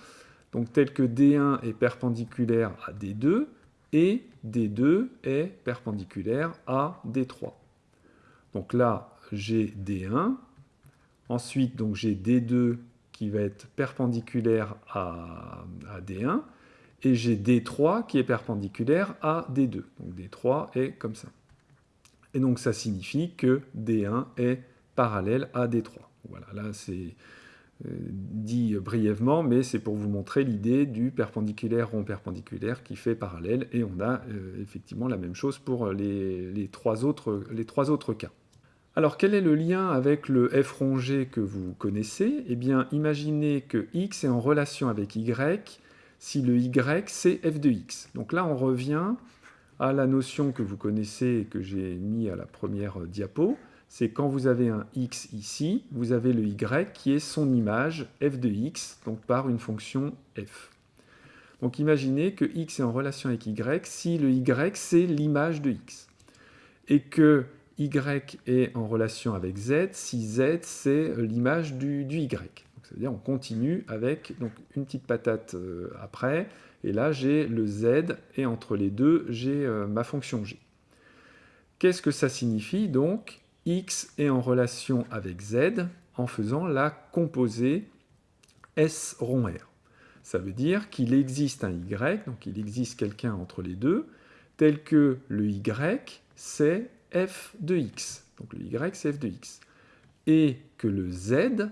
Donc tel que D1 est perpendiculaire à D2, et D2 est perpendiculaire à D3. Donc là, j'ai D1. Ensuite, donc j'ai D2 qui va être perpendiculaire à, à D1 et j'ai D3 qui est perpendiculaire à D2. Donc D3 est comme ça. Et donc ça signifie que D1 est parallèle à D3. Voilà, là c'est euh, dit brièvement, mais c'est pour vous montrer l'idée du perpendiculaire rond perpendiculaire qui fait parallèle, et on a euh, effectivement la même chose pour les, trois autres, les trois autres cas. Alors quel est le lien avec le f rongé que vous connaissez? Eh bien imaginez que x est en relation avec y si le y c'est f de x. Donc là, on revient à la notion que vous connaissez et que j'ai mis à la première diapo, c'est quand vous avez un x ici, vous avez le y qui est son image f de x, donc par une fonction f. Donc imaginez que x est en relation avec y si le y c'est l'image de x. Et que y est en relation avec z si z c'est l'image du, y. C'est-à-dire on continue avec donc, une petite patate euh, après, et là j'ai le z, et entre les deux j'ai euh, ma fonction g. Qu'est-ce que ça signifie? Donc X est en relation avec z en faisant la composée S rond R. Ça veut dire qu'il existe un Y, donc il existe quelqu'un entre les deux, tel que le Y, c'est f de x. Donc le Y, c'est f de x. Et que le Z,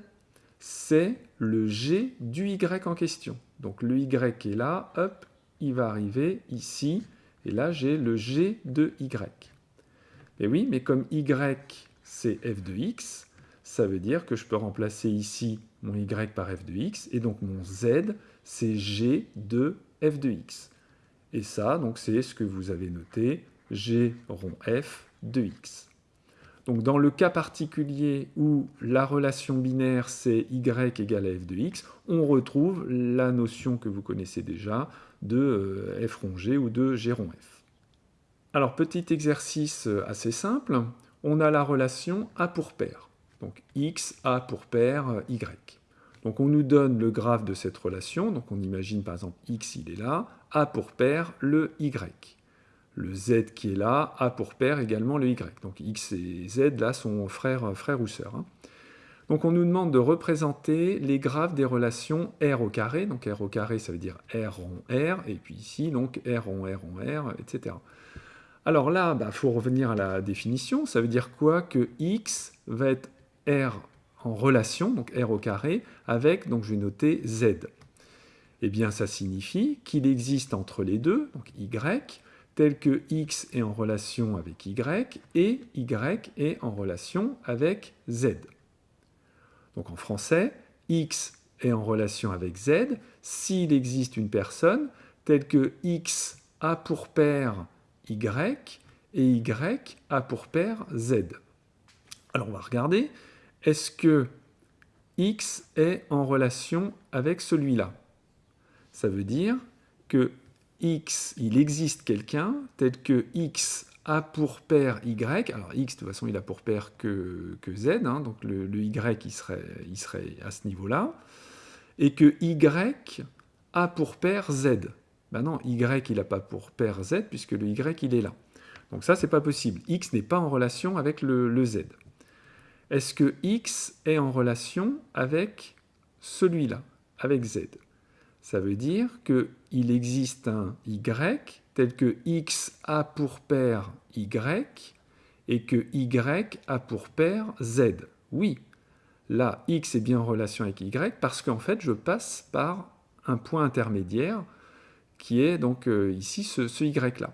c'est le G du Y en question. Donc le Y est là, hop, il va arriver ici, et là j'ai le G de Y. Et oui, mais comme Y c'est f de x, ça veut dire que je peux remplacer ici mon y par f de x, et donc mon z, c'est g de f de x. Et ça, donc c'est ce que vous avez noté, g rond f de x. Donc dans le cas particulier où la relation binaire c'est y égale à f de x, on retrouve la notion que vous connaissez déjà de euh, f rond g ou de g rond f. Alors petit exercice assez simple, on a la relation A pour paire. Donc X A pour paire euh, Y. Donc on nous donne le graphe de cette relation, donc on imagine par exemple X il est là, A pour paire le Y. Le Z qui est là, A pour paire également le Y. Donc X et Z là sont frères, ou sœurs. Hein. Donc on nous demande de représenter les graphes des relations R au carré. Donc R au carré ça veut dire R rond R, et puis ici donc R rond R rond R, etc. Alors là, il bah, faut revenir à la définition. Ça veut dire quoi Que x va être r en relation, donc r au carré, avec, donc je vais noter z. Eh bien, ça signifie qu'il existe entre les deux, donc y, tel que x est en relation avec y et y est en relation avec z. Donc en français, x est en relation avec z s'il existe une personne telle que x a pour paire y et y a pour paire z. Alors on va regarder, est-ce que x est en relation avec celui-là? Ça veut dire que x, il existe quelqu'un tel que x a pour paire y, alors x de toute façon il a pour paire que, que z, hein, donc le, y il serait, il serait à ce niveau-là, et que y a pour paire z. Ben non, y il n'a pas pour paire z puisque le y il est là. Donc ça c'est pas possible. x n'est pas en relation avec le, z. Est-ce que x est en relation avec celui-là, avec z? Ça veut dire qu'il existe un y tel que x a pour paire y et que y a pour paire z. Oui, là x est bien en relation avec y parce qu'en fait je passe par un point intermédiaire qui est donc euh, ici ce, y-là.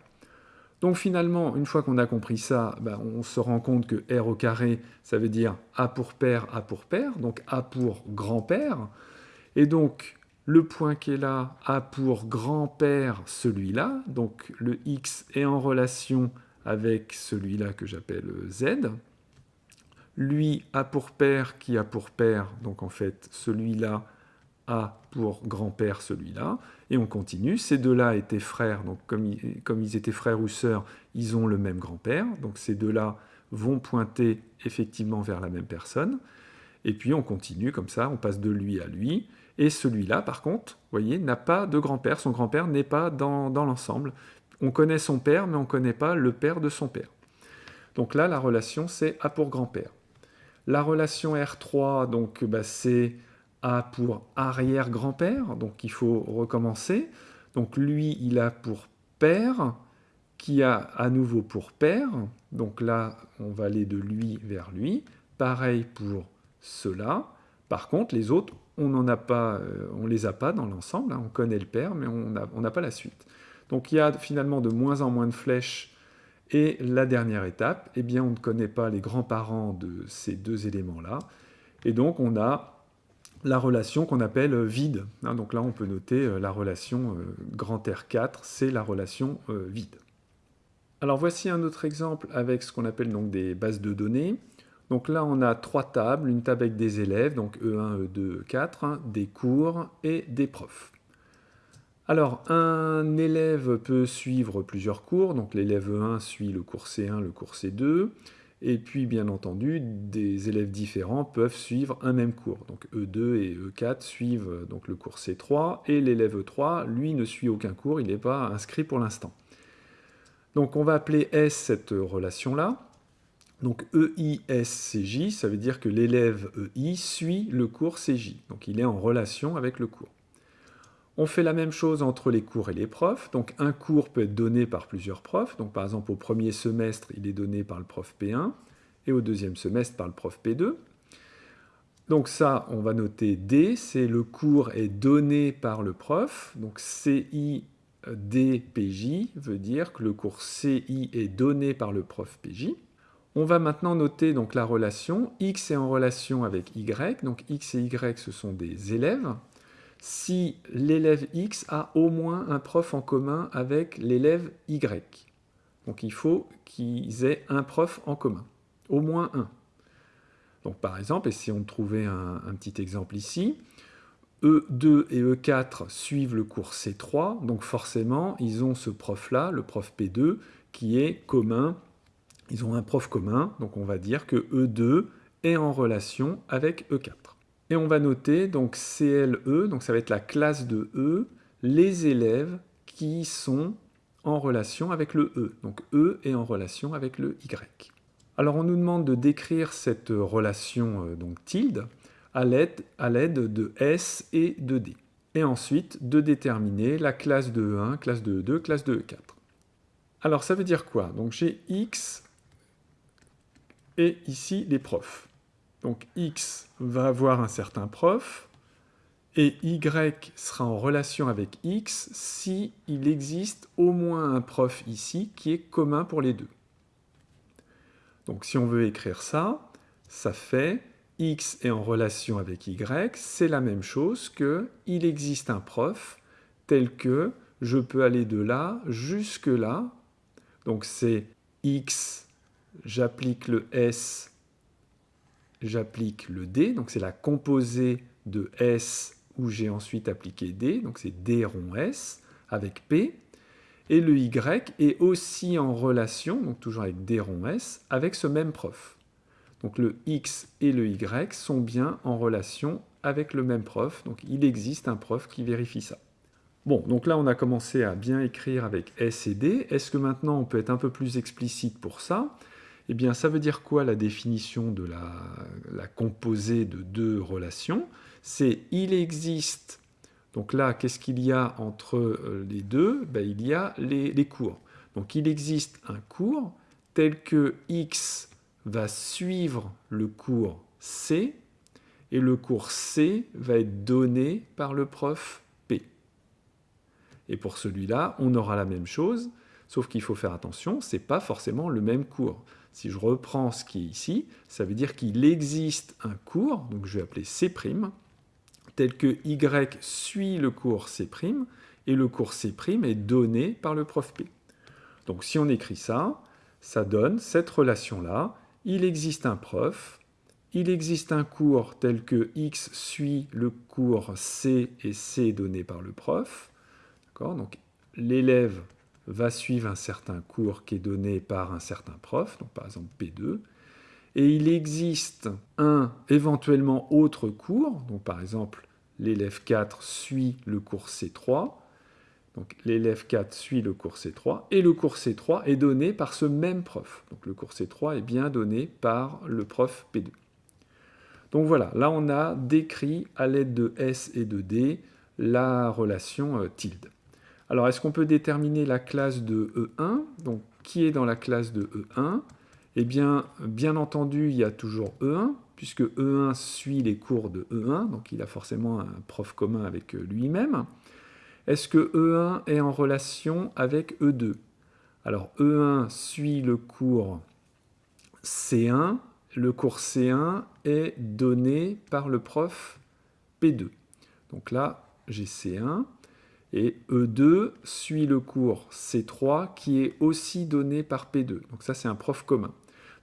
Donc finalement, une fois qu'on a compris ça, ben, on se rend compte que R au carré, ça veut dire A pour paire, A pour paire, donc A pour grand-père. Et donc, le point qui est là, A pour grand-père, celui-là, donc le X est en relation avec celui-là que j'appelle Z. Lui, A pour père, qui a pour père, donc en fait, celui-là, a pour grand-père celui-là, et on continue. Ces deux-là étaient frères, donc comme ils, comme ils, étaient frères ou sœurs, ils ont le même grand-père, donc ces deux-là vont pointer effectivement vers la même personne, et puis on continue comme ça, on passe de lui à lui, et celui-là, par contre, voyez, n'a pas de grand-père, son grand-père n'est pas dans, dans l'ensemble. On connaît son père, mais on ne connaît pas le père de son père. Donc là, la relation, c'est A pour grand-père. La relation R3, donc bah, c'est a pour arrière-grand-père, donc il faut recommencer. Donc lui, il a pour père, qui a à nouveau pour père. Donc là, on va aller de lui vers lui. Pareil pour cela. Par contre, les autres, on n'en a pas, euh, on les a pas dans l'ensemble. Hein. On connaît le père, mais on n'a pas la suite. Donc il y a finalement de moins en moins de flèches. Et la dernière étape, eh bien, on ne connaît pas les grands-parents de ces deux éléments-là. Et donc, on a la relation qu'on appelle vide. Hein, donc là, on peut noter euh, la relation euh, grand R4, c'est la relation vide. Alors voici un autre exemple avec ce qu'on appelle donc des bases de données. Donc là, on a trois tables, une table avec des élèves, donc E1, E2, E4, des cours et des profs. Alors, un élève peut suivre plusieurs cours, donc l'élève E1 suit le cours C1, le cours C2, et puis, bien entendu, des élèves différents peuvent suivre un même cours. Donc E2 et E4 suivent euh, donc le cours C3, et l'élève E3, lui, ne suit aucun cours, il n'est pas inscrit pour l'instant. Donc on va appeler S cette relation-là. Donc EISCJ, ça veut dire que l'élève EI suit le cours CJ. Donc il est en relation avec le cours. On fait la même chose entre les cours et les profs. Donc un cours peut être donné par plusieurs profs. Donc par exemple au premier semestre, il est donné par le prof P1 et au deuxième semestre par le prof P2. Donc ça, on va noter D, c'est le cours est donné par le prof. Donc CI DPJ veut dire que le cours CI est donné par le prof PJ. On va maintenant noter donc la relation. X est en relation avec Y. Donc X et Y, ce sont des élèves si l'élève X a au moins un prof en commun avec l'élève Y. Donc il faut qu'ils aient un prof en commun, au moins un. Donc par exemple, on trouvait un, un petit exemple ici, E2 et E4 suivent le cours C3, donc forcément, ils ont ce prof-là, le prof P2, qui est commun. Ils ont un prof commun, donc on va dire que E2 est en relation avec E4. Et on va noter donc CLE, donc ça va être la classe de E, les élèves qui sont en relation avec le E. Donc E est en relation avec le Y. Alors on nous demande de décrire cette relation euh, donc tilde à l'aide de S et de D. Et ensuite de déterminer la classe de E1, classe de E2, classe de E4. Alors ça veut dire quoi? Donc j'ai X et ici les profs. Donc X va avoir un certain prof, et Y sera en relation avec X si il existe au moins un prof ici qui est commun pour les deux. Donc si on veut écrire ça, ça fait X est en relation avec Y, c'est la même chose que il existe un prof tel que je peux aller de là jusque là. Donc c'est X, j'applique le S j'applique le D, donc c'est la composée de S où j'ai ensuite appliqué D, donc c'est D rond S avec P, et le Y est aussi en relation, donc toujours avec D rond S, avec ce même prof. Donc le X et le Y sont bien en relation avec le même prof, donc il existe un prof qui vérifie ça. Bon, donc là on a commencé à bien écrire avec S et D. Est-ce que maintenant on peut être un peu plus explicite pour ça? Eh bien, ça veut dire quoi la définition de la, composée de deux relations? C'est il existe, donc là, qu'est-ce qu'il y a entre euh, les deux? Ben, Il y a les, les cours. Donc il existe un cours tel que X va suivre le cours C, et le cours C va être donné par le prof P. Et pour celui-là, on aura la même chose, sauf qu'il faut faire attention, ce n'est pas forcément le même cours. Si je reprends ce qui est ici, ça veut dire qu'il existe un cours, donc je vais appeler C', tel que Y suit le cours C', et le cours C' est donné par le prof P. Donc si on écrit ça, ça donne cette relation-là. Il existe un prof, il existe un cours tel que X suit le cours C et C donné par le prof. Donc l'élève va suivre un certain cours qui est donné par un certain prof, donc par exemple P2, et il existe un éventuellement autre cours, donc par exemple l'élève 4 suit le cours C3, donc l'élève 4 suit le cours C3, et le cours C3 est donné par ce même prof. Donc le cours C3 est bien donné par le prof P2. Donc voilà, là on a décrit à l'aide de S et de D la relation euh, tilde. Alors, est-ce qu'on peut déterminer la classe de E1 Donc, qui est dans la classe de E1 Eh bien, bien entendu, il y a toujours E1, puisque E1 suit les cours de E1, donc il a forcément un prof commun avec lui-même. Est-ce que E1 est en relation avec E2 Alors, E1 suit le cours C1, le cours C1 est donné par le prof P2. Donc là, j'ai C1. Et E2 suit le cours C3 qui est aussi donné par P2. Donc ça, c'est un prof commun.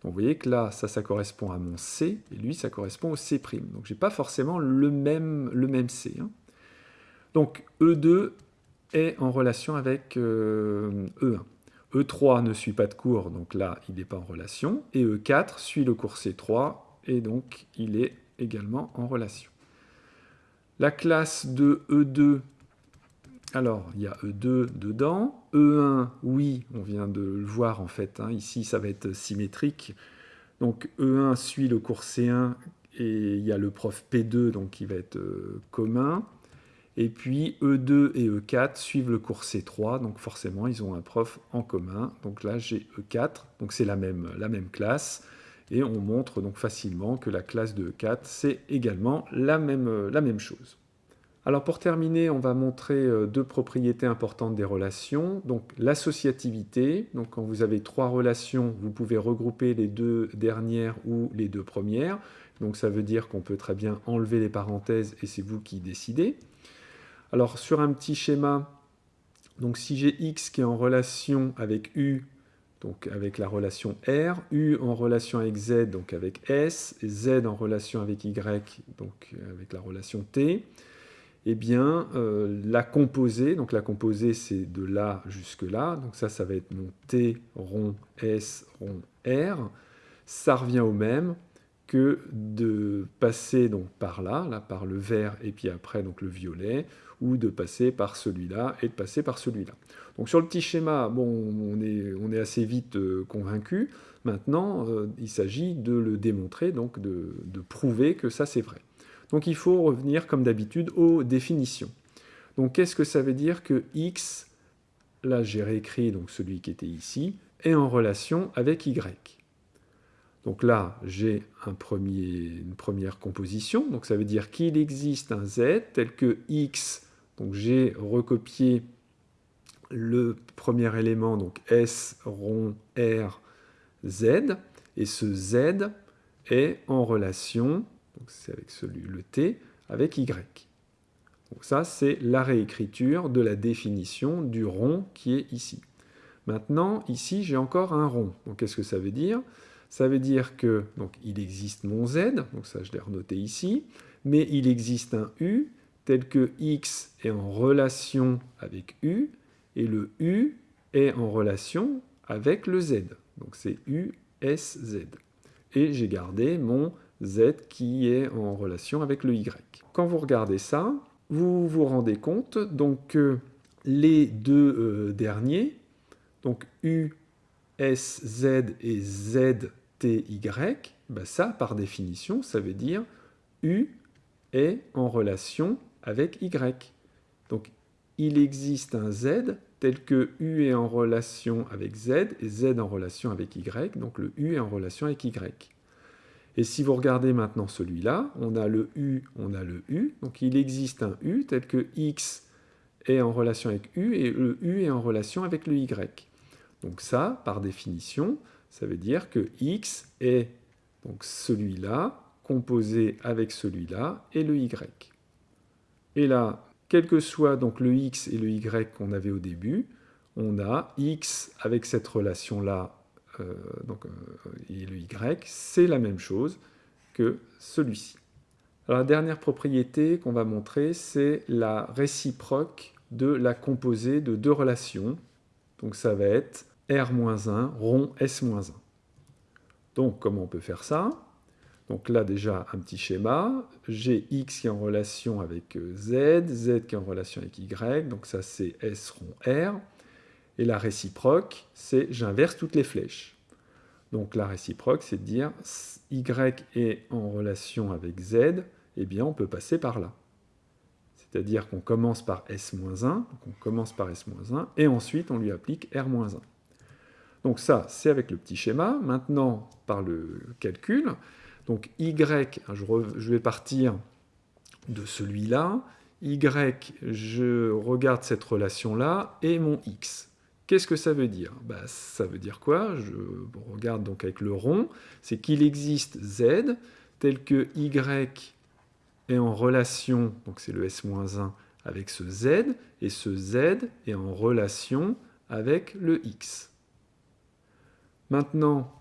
Donc vous voyez que là, ça, ça correspond à mon C, et lui, ça correspond au C'. Donc je n'ai pas forcément le même, C. Hein. Donc E2 est en relation avec E1. Euh, E3 e ne suit pas de cours, donc là, il n'est pas en relation. Et E4 suit le cours C3, et donc il est également en relation. La classe de E2 alors, il y a E2 dedans. E1, oui, on vient de le voir en fait. Hein. ici, ça va être symétrique. Donc E1 suit le cours C1 et il y a le prof P2 donc qui va être euh, commun. Et puis E2 et E4 suivent le cours C3, donc forcément ils ont un prof en commun. Donc là j'ai E4, donc c'est la même, la même classe. Et on montre donc facilement que la classe de E4 c'est également la même, la même chose. Alors pour terminer, on va montrer euh, deux propriétés importantes des relations. Donc l'associativité, donc quand vous avez trois relations, vous pouvez regrouper les deux dernières ou les deux premières. Donc ça veut dire qu'on peut très bien enlever les parenthèses et c'est vous qui décidez. Alors sur un petit schéma, donc si j'ai x qui est en relation avec u, donc avec la relation R, U en relation avec Z, donc avec S, Z en relation avec Y, donc avec la relation T, eh bien, euh, la composée, donc la composée c'est de là jusque là, donc ça, ça va être mon T rond S rond R, ça revient au même que de passer donc par là, là par le vert et puis après donc le violet, ou de passer par celui-là et de passer par celui-là. Donc sur le petit schéma, bon, on est, assez vite euh, convaincu. Maintenant, euh, il s'agit de le démontrer, donc de prouver que ça c'est vrai. Donc il faut revenir, comme d'habitude, aux définitions. Donc qu'est-ce que ça veut dire que x, là j'ai réécrit donc celui qui était ici, est en relation avec y? Donc là, j'ai un une première composition, donc ça veut dire qu'il existe un z tel que x, donc j'ai recopié le premier élément, donc S rond R Z, et ce Z est en relation c'est avec celui, le t, avec y. Donc ça, c'est la réécriture de la définition du rond qui est ici. Maintenant, ici, j'ai encore un rond. Donc qu'est-ce que ça veut dire? Ça veut dire que donc, il existe mon z, donc ça je l'ai renoté ici, mais il existe un u tel que x est en relation avec u, et le u est en relation avec le z. Donc c'est u, s, z. Et j'ai gardé mon z qui est en relation avec le y. Quand vous regardez ça, vous vous rendez compte donc que les deux euh, derniers, donc u, s, z et z, t, y, bah ça, par définition, ça veut dire u est en relation avec y. Donc, il existe un z tel que u est en relation avec z et z en relation avec y, donc le u est en relation avec y. Et si vous regardez maintenant celui-là, on a le U, on a le U. Donc il existe un U tel que X est en relation avec U et le U est en relation avec le Y. Donc ça, par définition, ça veut dire que X est celui-là composé avec celui-là et le Y. Et là, quel que soit donc le X et le Y qu'on avait au début, on a X avec cette relation-là donc, euh, et le y, c'est la même chose que celui-ci. la dernière propriété qu'on va montrer, c'est la réciproque de la composée de deux relations. Donc ça va être R-1 rond S-1. Donc comment on peut faire ça? Donc là déjà un petit schéma, j'ai X qui est en relation avec Z, Z qui est en relation avec Y, donc ça c'est S rond R. Et la réciproque, c'est j'inverse toutes les flèches. Donc la réciproque, c'est de dire y est en relation avec z, eh bien on peut passer par là. C'est-à-dire qu'on commence par s-1, on commence par s-1, et ensuite on lui applique r-1. Donc ça, c'est avec le petit schéma. Maintenant, par le calcul, donc y, je vais partir de celui-là, y, je regarde cette relation-là, et mon x. Qu'est-ce que ça veut dire? Bah, Ça veut dire quoi? Je regarde donc avec le rond, c'est qu'il existe z tel que y est en relation, donc c'est le s-1 avec ce z, et ce z est en relation avec le x. Maintenant,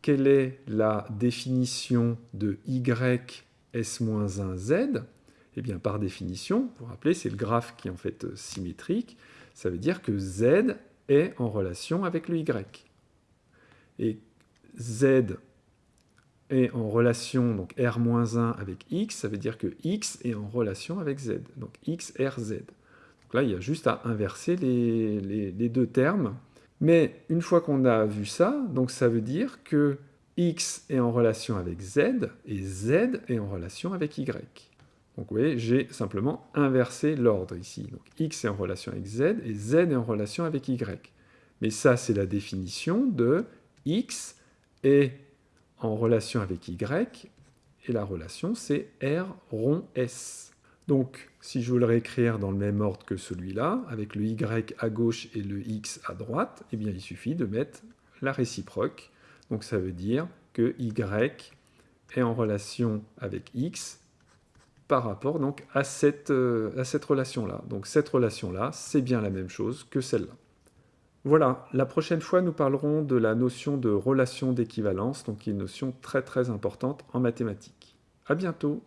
quelle est la définition de y s-1z Eh bien, par définition, vous vous rappelez, c'est le graphe qui est en fait symétrique, ça veut dire que z est en relation avec le y. Et z est en relation, donc r-1 avec x, ça veut dire que x est en relation avec z, donc x, r, z. Donc là, il y a juste à inverser les, deux termes. Mais une fois qu'on a vu ça, donc ça veut dire que x est en relation avec z, et z est en relation avec y. Donc vous voyez, j'ai simplement inversé l'ordre ici. Donc x est en relation avec z, et z est en relation avec y. Mais ça, c'est la définition de x est en relation avec y, et la relation, c'est R rond S. Donc, si je veux le réécrire dans le même ordre que celui-là, avec le y à gauche et le x à droite, eh bien, il suffit de mettre la réciproque. Donc, ça veut dire que y est en relation avec x par rapport donc, à cette, euh, à cette relation-là. Donc, cette relation-là, c'est bien la même chose que celle-là. Voilà, la prochaine fois, nous parlerons de la notion de relation d'équivalence, donc une notion très très importante en mathématiques. À bientôt